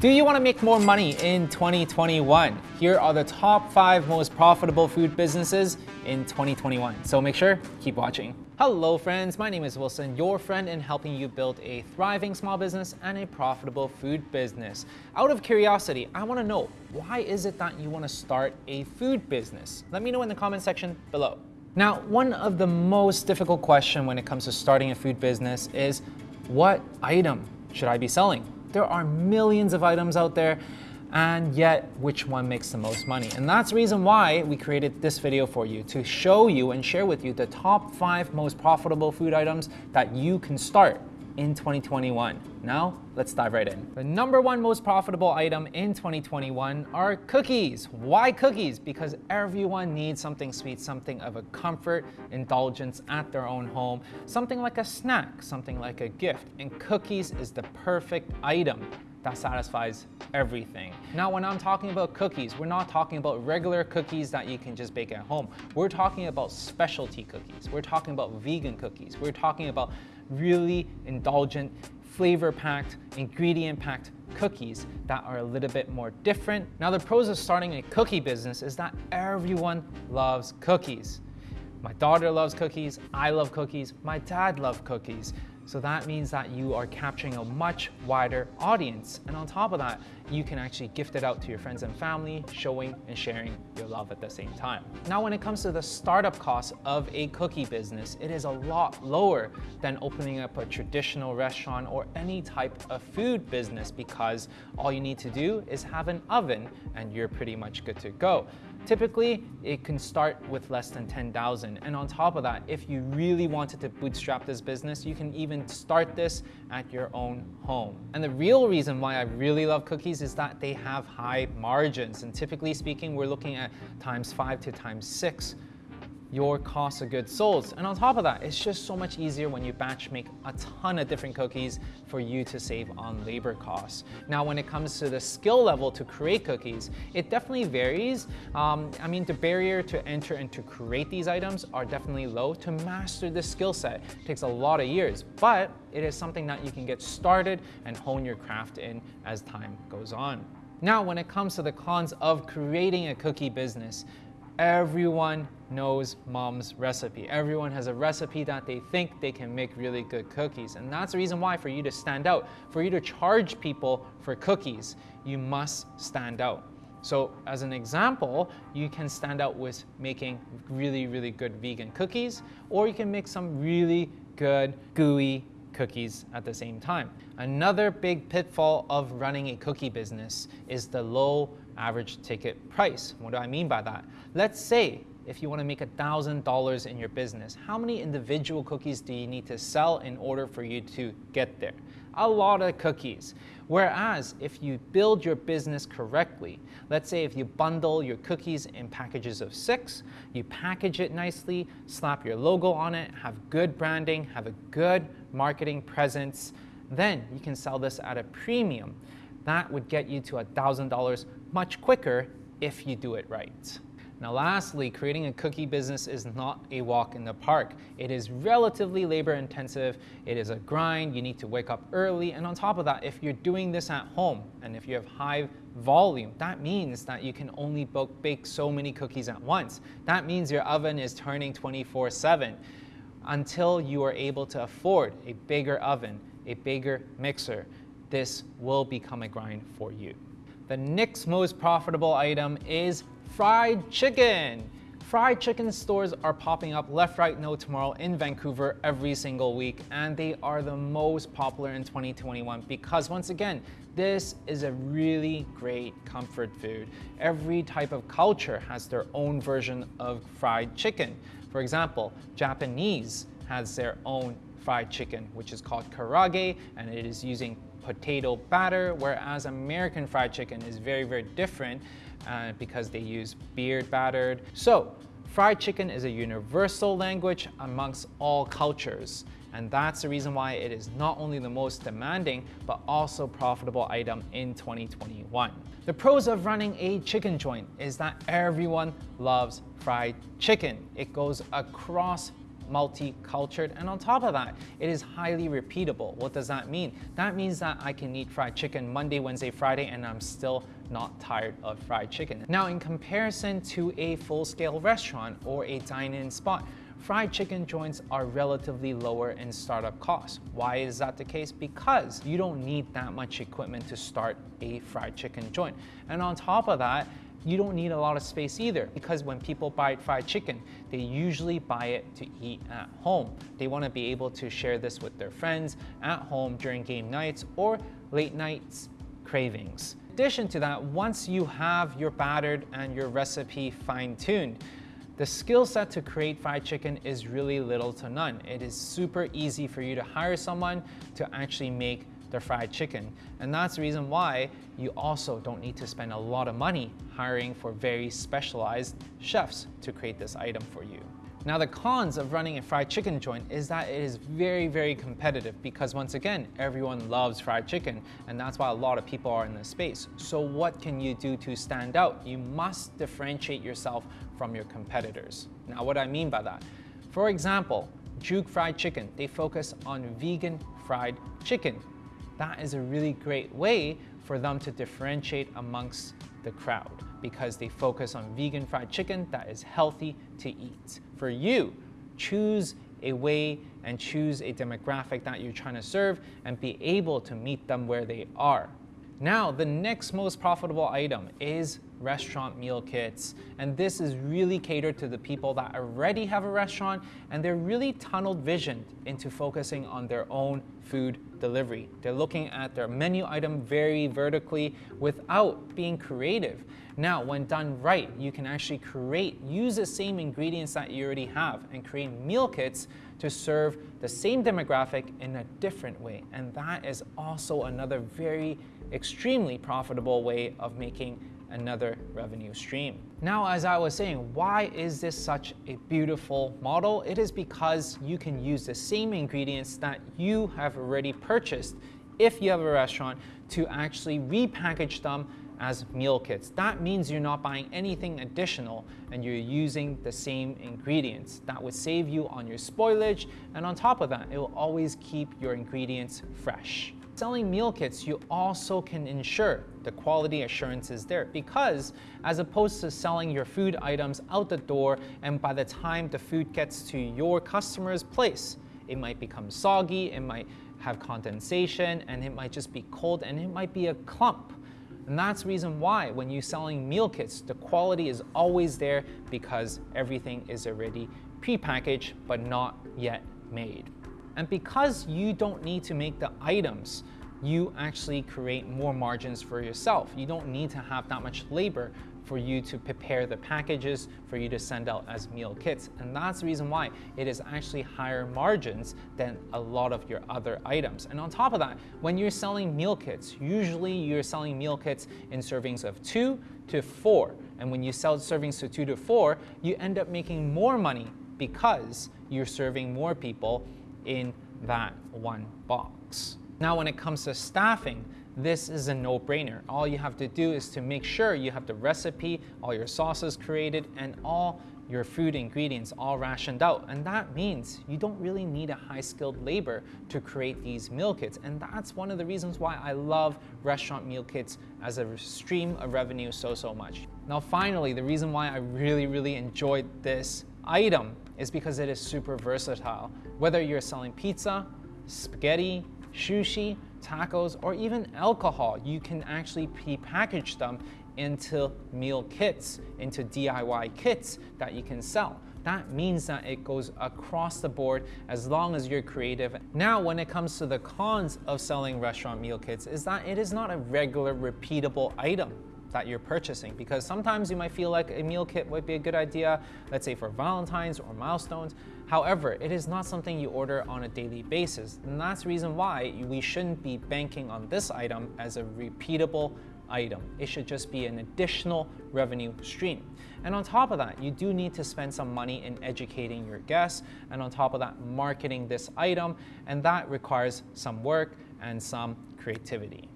Do you want to make more money in 2021? Here are the top five most profitable food businesses in 2021. So make sure, keep watching. Hello friends, my name is Wilson, your friend in helping you build a thriving small business and a profitable food business. Out of curiosity, I want to know, why is it that you want to start a food business? Let me know in the comment section below. Now, one of the most difficult question when it comes to starting a food business is, what item should I be selling? There are millions of items out there and yet which one makes the most money. And that's the reason why we created this video for you, to show you and share with you the top five most profitable food items that you can start in 2021. Now, let's dive right in. The number one most profitable item in 2021 are cookies. Why cookies? Because everyone needs something sweet, something of a comfort, indulgence at their own home, something like a snack, something like a gift. And cookies is the perfect item that satisfies everything. Now, when I'm talking about cookies, we're not talking about regular cookies that you can just bake at home. We're talking about specialty cookies. We're talking about vegan cookies. We're talking about really indulgent, flavor-packed, ingredient-packed cookies that are a little bit more different. Now, the pros of starting a cookie business is that everyone loves cookies. My daughter loves cookies, I love cookies, my dad loves cookies. So that means that you are capturing a much wider audience. And on top of that, you can actually gift it out to your friends and family, showing and sharing your love at the same time. Now, when it comes to the startup cost of a cookie business, it is a lot lower than opening up a traditional restaurant or any type of food business because all you need to do is have an oven and you're pretty much good to go. Typically, it can start with less than 10,000. And on top of that, if you really wanted to bootstrap this business, you can even start this at your own home. And the real reason why I really love cookies is that they have high margins. And typically speaking, we're looking at times five to times six your cost of goods sold. And on top of that, it's just so much easier when you batch make a ton of different cookies for you to save on labor costs. Now, when it comes to the skill level to create cookies, it definitely varies. Um, I mean, the barrier to enter and to create these items are definitely low. To master this skill set takes a lot of years, but it is something that you can get started and hone your craft in as time goes on. Now, when it comes to the cons of creating a cookie business, everyone knows mom's recipe. Everyone has a recipe that they think they can make really good cookies. And that's the reason why for you to stand out, for you to charge people for cookies, you must stand out. So as an example, you can stand out with making really, really good vegan cookies, or you can make some really good gooey cookies at the same time. Another big pitfall of running a cookie business is the low average ticket price. What do I mean by that? Let's say if you want to make $1,000 in your business, how many individual cookies do you need to sell in order for you to get there? A lot of cookies. Whereas if you build your business correctly, let's say if you bundle your cookies in packages of six, you package it nicely, slap your logo on it, have good branding, have a good marketing presence, then you can sell this at a premium. That would get you to $1,000 much quicker if you do it right. Now lastly, creating a cookie business is not a walk in the park. It is relatively labor intensive, it is a grind, you need to wake up early, and on top of that, if you're doing this at home, and if you have high volume, that means that you can only bake so many cookies at once. That means your oven is turning 24 7 until you are able to afford a bigger oven, a bigger mixer. This will become a grind for you. The next most profitable item is fried chicken. Fried chicken stores are popping up left, right, no tomorrow in Vancouver every single week, and they are the most popular in 2021 because once again, this is a really great comfort food. Every type of culture has their own version of fried chicken. For example, Japanese has their own fried chicken, which is called karaage, and it is using potato batter, whereas American fried chicken is very, very different uh, because they use beer battered. So fried chicken is a universal language amongst all cultures. And that's the reason why it is not only the most demanding, but also profitable item in 2021. The pros of running a chicken joint is that everyone loves fried chicken. It goes across multi-cultured, and on top of that, it is highly repeatable. What does that mean? That means that I can eat fried chicken Monday, Wednesday, Friday, and I'm still not tired of fried chicken. Now, in comparison to a full-scale restaurant or a dine-in spot, fried chicken joints are relatively lower in startup costs. Why is that the case? Because you don't need that much equipment to start a fried chicken joint. And on top of that, you don't need a lot of space either because when people buy fried chicken, they usually buy it to eat at home. They want to be able to share this with their friends at home during game nights or late nights cravings. In addition to that, once you have your battered and your recipe fine-tuned, the skill set to create fried chicken is really little to none. It is super easy for you to hire someone to actually make the fried chicken. And that's the reason why you also don't need to spend a lot of money hiring for very specialized chefs to create this item for you. Now the cons of running a fried chicken joint is that it is very, very competitive because once again, everyone loves fried chicken and that's why a lot of people are in this space. So what can you do to stand out? You must differentiate yourself from your competitors. Now what I mean by that, for example, Juke Fried Chicken, they focus on vegan fried chicken. That is a really great way for them to differentiate amongst the crowd because they focus on vegan fried chicken that is healthy to eat. For you, choose a way and choose a demographic that you're trying to serve and be able to meet them where they are. Now, the next most profitable item is restaurant meal kits. And this is really catered to the people that already have a restaurant and they're really tunneled visioned into focusing on their own food delivery. They're looking at their menu item very vertically without being creative. Now, when done right, you can actually create, use the same ingredients that you already have and create meal kits to serve the same demographic in a different way. And that is also another very extremely profitable way of making another revenue stream. Now, as I was saying, why is this such a beautiful model? It is because you can use the same ingredients that you have already purchased if you have a restaurant to actually repackage them as meal kits. That means you're not buying anything additional and you're using the same ingredients. That would save you on your spoilage and on top of that, it will always keep your ingredients fresh. Selling meal kits, you also can ensure the quality assurance is there because as opposed to selling your food items out the door and by the time the food gets to your customer's place, it might become soggy, it might have condensation, and it might just be cold, and it might be a clump. And that's the reason why when you're selling meal kits, the quality is always there because everything is already pre-packaged but not yet made. And because you don't need to make the items, you actually create more margins for yourself. You don't need to have that much labor for you to prepare the packages for you to send out as meal kits. And that's the reason why it is actually higher margins than a lot of your other items. And on top of that, when you're selling meal kits, usually you're selling meal kits in servings of two to four. And when you sell servings to two to four, you end up making more money because you're serving more people in that one box. Now when it comes to staffing, this is a no-brainer. All you have to do is to make sure you have the recipe, all your sauces created, and all your food ingredients all rationed out. And that means you don't really need a high-skilled labor to create these meal kits. And that's one of the reasons why I love restaurant meal kits as a stream of revenue so, so much. Now finally, the reason why I really, really enjoyed this item is because it is super versatile. Whether you're selling pizza, spaghetti, sushi, tacos, or even alcohol, you can actually pre-package them into meal kits, into DIY kits that you can sell. That means that it goes across the board as long as you're creative. Now, when it comes to the cons of selling restaurant meal kits is that it is not a regular repeatable item that you're purchasing because sometimes you might feel like a meal kit might be a good idea, let's say for Valentine's or milestones. However, it is not something you order on a daily basis. And that's the reason why we shouldn't be banking on this item as a repeatable item. It should just be an additional revenue stream. And on top of that, you do need to spend some money in educating your guests, and on top of that, marketing this item, and that requires some work and some creativity.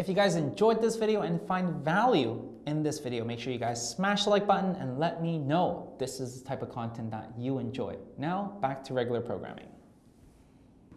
If you guys enjoyed this video and find value in this video, make sure you guys smash the like button and let me know this is the type of content that you enjoy. Now, back to regular programming.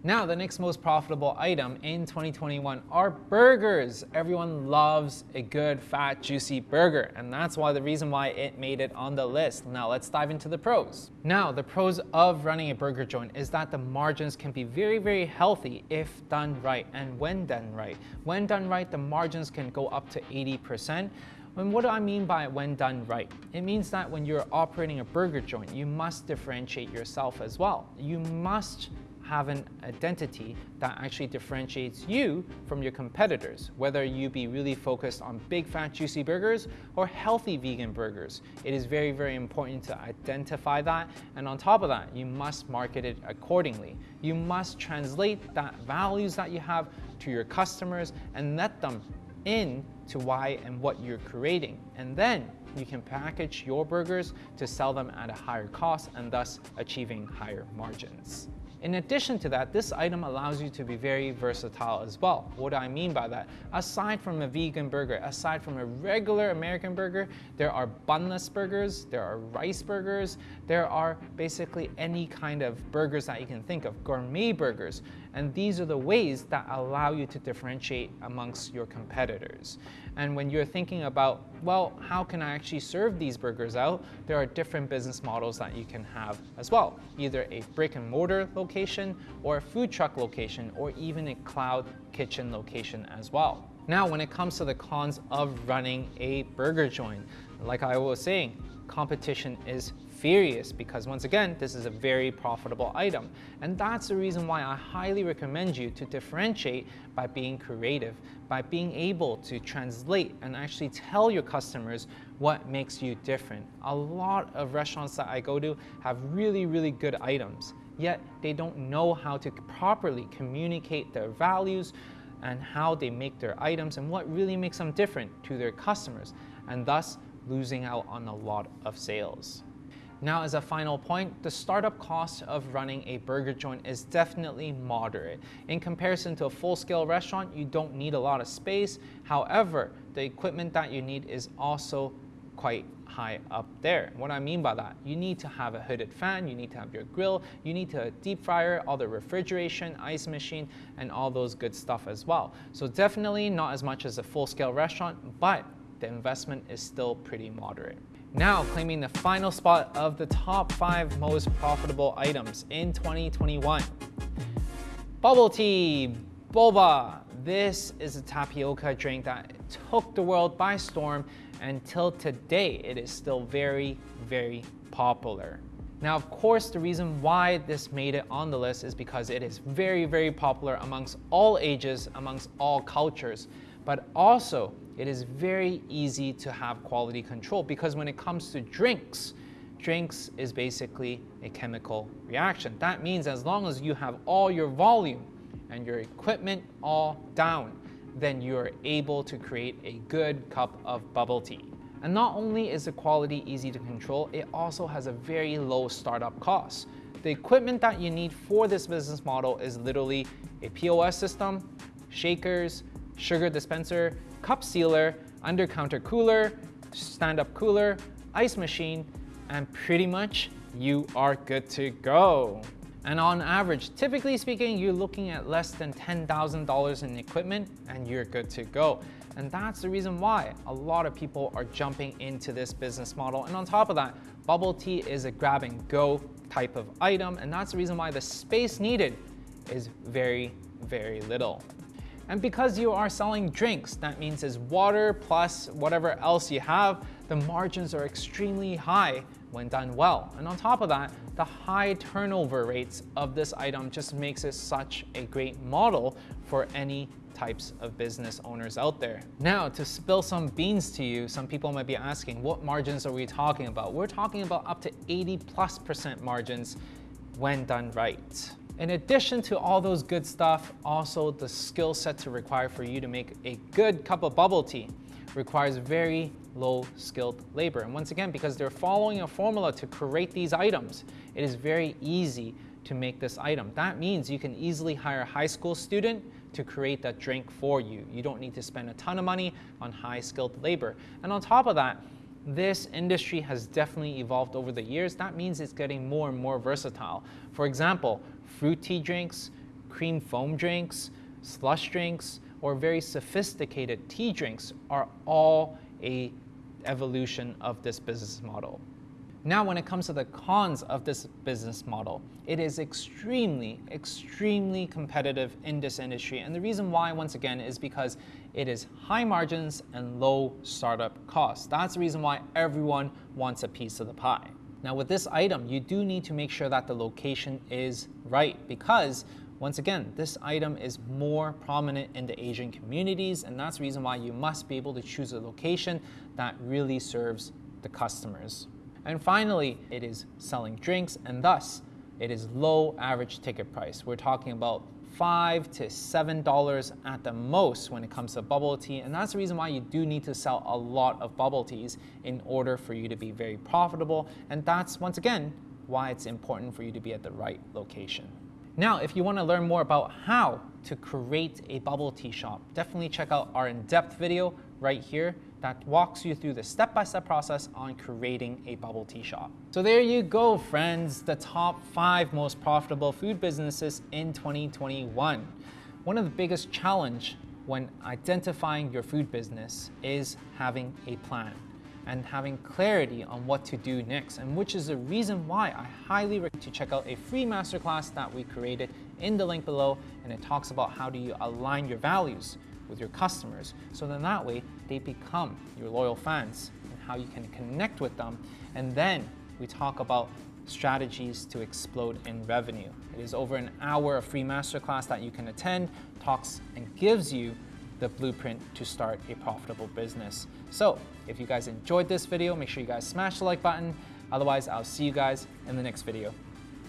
Now, the next most profitable item in 2021 are burgers. Everyone loves a good, fat, juicy burger, and that's why the reason why it made it on the list. Now, let's dive into the pros. Now, the pros of running a burger joint is that the margins can be very, very healthy if done right and when done right. When done right, the margins can go up to 80%. And what do I mean by when done right? It means that when you're operating a burger joint, you must differentiate yourself as well. You must have an identity that actually differentiates you from your competitors, whether you be really focused on big fat juicy burgers or healthy vegan burgers. It is very, very important to identify that. And on top of that, you must market it accordingly. You must translate that values that you have to your customers and let them in to why and what you're creating. And then you can package your burgers to sell them at a higher cost and thus achieving higher margins. In addition to that, this item allows you to be very versatile as well. What do I mean by that? Aside from a vegan burger, aside from a regular American burger, there are bunless burgers, there are rice burgers, there are basically any kind of burgers that you can think of, gourmet burgers. And these are the ways that allow you to differentiate amongst your competitors. And when you're thinking about, well, how can I actually serve these burgers out? There are different business models that you can have as well. Either a brick and mortar location or a food truck location or even a cloud kitchen location as well. Now, when it comes to the cons of running a burger joint, like I was saying, competition is furious because once again, this is a very profitable item. And that's the reason why I highly recommend you to differentiate by being creative, by being able to translate and actually tell your customers what makes you different. A lot of restaurants that I go to have really, really good items, yet they don't know how to properly communicate their values and how they make their items and what really makes them different to their customers, and thus losing out on a lot of sales. Now, as a final point, the startup cost of running a burger joint is definitely moderate. In comparison to a full-scale restaurant, you don't need a lot of space. However, the equipment that you need is also quite high up there. What I mean by that, you need to have a hooded fan, you need to have your grill, you need to deep fryer, all the refrigeration, ice machine, and all those good stuff as well. So definitely not as much as a full-scale restaurant, but the investment is still pretty moderate. Now claiming the final spot of the top five most profitable items in 2021. Bubble tea, boba. This is a tapioca drink that took the world by storm until today it is still very, very popular. Now, of course, the reason why this made it on the list is because it is very, very popular amongst all ages, amongst all cultures, but also it is very easy to have quality control because when it comes to drinks, drinks is basically a chemical reaction. That means as long as you have all your volume and your equipment all down, then you're able to create a good cup of bubble tea. And not only is the quality easy to control, it also has a very low startup cost. The equipment that you need for this business model is literally a POS system, shakers, sugar dispenser, cup sealer, under counter cooler, stand up cooler, ice machine, and pretty much you are good to go. And on average, typically speaking, you're looking at less than $10,000 in equipment and you're good to go. And that's the reason why a lot of people are jumping into this business model. And on top of that, bubble tea is a grab and go type of item. And that's the reason why the space needed is very, very little. And because you are selling drinks, that means it's water plus whatever else you have, the margins are extremely high when done well. And on top of that, the high turnover rates of this item just makes it such a great model for any types of business owners out there. Now, to spill some beans to you, some people might be asking, what margins are we talking about? We're talking about up to 80 plus percent margins when done right. In addition to all those good stuff, also the skill set to require for you to make a good cup of bubble tea requires very low skilled labor. And once again, because they're following a formula to create these items, it is very easy to make this item. That means you can easily hire a high school student to create that drink for you. You don't need to spend a ton of money on high skilled labor. And on top of that, this industry has definitely evolved over the years. That means it's getting more and more versatile. For example, fruit tea drinks, cream foam drinks, slush drinks, or very sophisticated tea drinks are all a evolution of this business model. Now, when it comes to the cons of this business model, it is extremely, extremely competitive in this industry. And the reason why, once again, is because it is high margins and low startup costs. That's the reason why everyone wants a piece of the pie. Now, with this item, you do need to make sure that the location is right because once again, this item is more prominent in the Asian communities, and that's the reason why you must be able to choose a location that really serves the customers. And finally, it is selling drinks, and thus it is low average ticket price. We're talking about five to seven dollars at the most when it comes to bubble tea and that's the reason why you do need to sell a lot of bubble teas in order for you to be very profitable and that's once again why it's important for you to be at the right location now, if you want to learn more about how to create a bubble tea shop, definitely check out our in-depth video right here that walks you through the step-by-step -step process on creating a bubble tea shop. So there you go, friends, the top five most profitable food businesses in 2021. One of the biggest challenge when identifying your food business is having a plan and having clarity on what to do next, and which is the reason why I highly recommend to check out a free masterclass that we created in the link below, and it talks about how do you align your values with your customers, so then that way they become your loyal fans, and how you can connect with them, and then we talk about strategies to explode in revenue. It is over an hour of free masterclass that you can attend, talks and gives you the blueprint to start a profitable business. So if you guys enjoyed this video, make sure you guys smash the like button. Otherwise, I'll see you guys in the next video.